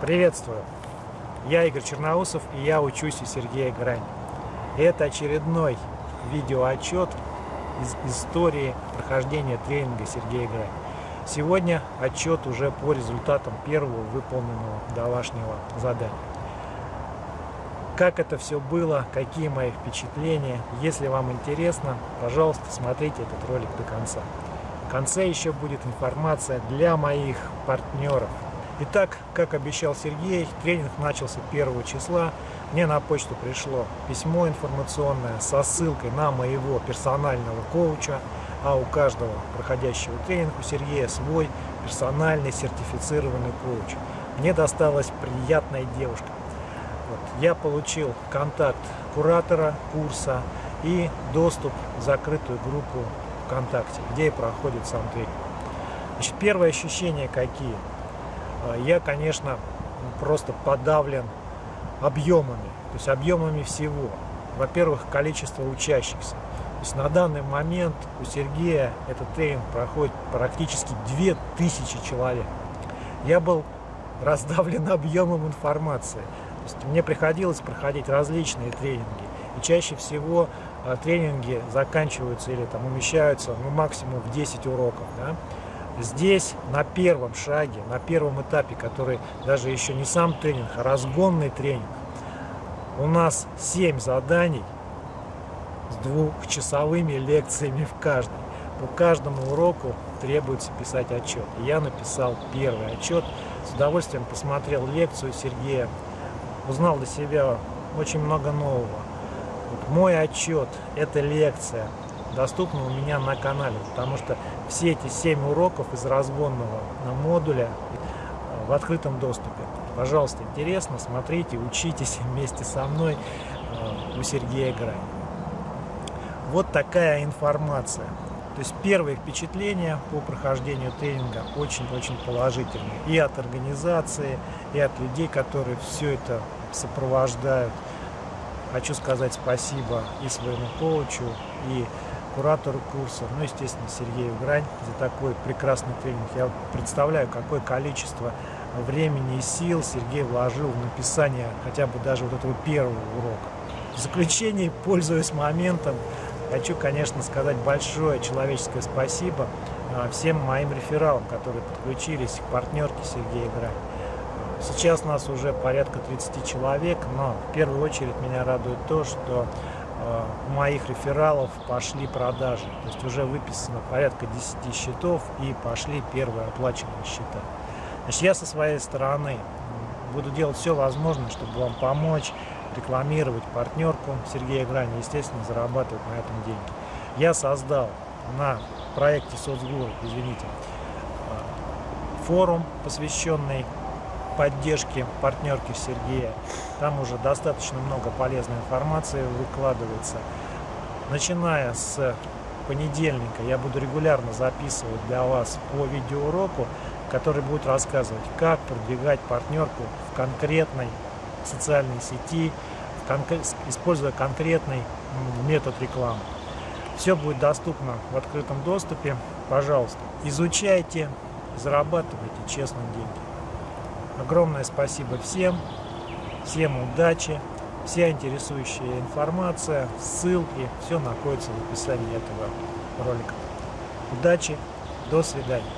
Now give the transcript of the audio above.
Приветствую! Я Игорь Черноусов и я учусь у Сергея Грань. Это очередной видеоотчет из истории прохождения тренинга Сергея Грань. Сегодня отчет уже по результатам первого выполненного домашнего задания. Как это все было, какие мои впечатления. Если вам интересно, пожалуйста, смотрите этот ролик до конца. В конце еще будет информация для моих партнеров, Итак, как обещал Сергей, тренинг начался 1 числа. Мне на почту пришло письмо информационное со ссылкой на моего персонального коуча, а у каждого проходящего тренинг у Сергея свой персональный сертифицированный коуч. Мне досталась приятная девушка. Вот. Я получил контакт куратора курса и доступ в закрытую группу ВКонтакте, где и проходит сам тренинг. Значит, первые ощущения какие? А, я, конечно, просто подавлен объемами, то есть объемами всего. Во-первых, количество учащихся. То есть на данный момент у Сергея этот тренинг проходит практически 2000 человек. Я был раздавлен объемом информации. То есть мне приходилось проходить различные тренинги. И чаще всего а, тренинги заканчиваются или там умещаются ну, максимум в 10 уроков. Да? Здесь на первом шаге, на первом этапе, который даже еще не сам тренинг, а разгонный тренинг, у нас 7 заданий с двухчасовыми лекциями в каждом. По каждому уроку требуется писать отчет. Я написал первый отчет, с удовольствием посмотрел лекцию Сергея, узнал для себя очень много нового. Вот мой отчет – это лекция, доступна у меня на канале, потому что все эти 7 уроков из разгонного модуля э, в открытом доступе. Пожалуйста, интересно, смотрите, учитесь вместе со мной э, у Сергея Грань. Вот такая информация. То есть первые впечатления по прохождению тренинга очень-очень положительные. И от организации, и от людей, которые все это сопровождают. Хочу сказать спасибо и своему коучу, и куратору курса, ну, естественно, Сергею Грань за такой прекрасный тренинг. Я представляю, какое количество времени и сил Сергей вложил в написание хотя бы даже вот этого первого урока. В заключение, пользуясь моментом, хочу, конечно, сказать большое человеческое спасибо а, всем моим рефералам, которые подключились к партнерке Сергея Грань. Сейчас нас уже порядка 30 человек, но в первую очередь меня радует то, что у моих рефералов пошли продажи. То есть уже выписано порядка 10 счетов и пошли первые оплаченные счета. Значит, я со своей стороны буду делать все возможное, чтобы вам помочь рекламировать партнерку Сергея Грани, естественно, зарабатывать на этом деньги. Я создал на проекте соцгуру, извините, э, форум, посвященный поддержки партнерки Сергея. Там уже достаточно много полезной информации выкладывается. Начиная с понедельника я буду регулярно записывать для вас по видеоуроку, который будет рассказывать, как продвигать партнерку в конкретной социальной сети, используя конкретный метод рекламы. Все будет доступно в открытом доступе. Пожалуйста, изучайте, зарабатывайте честно деньги. Огромное спасибо всем, всем удачи, вся интересующая информация, ссылки, все находится в описании этого ролика. Удачи, до свидания.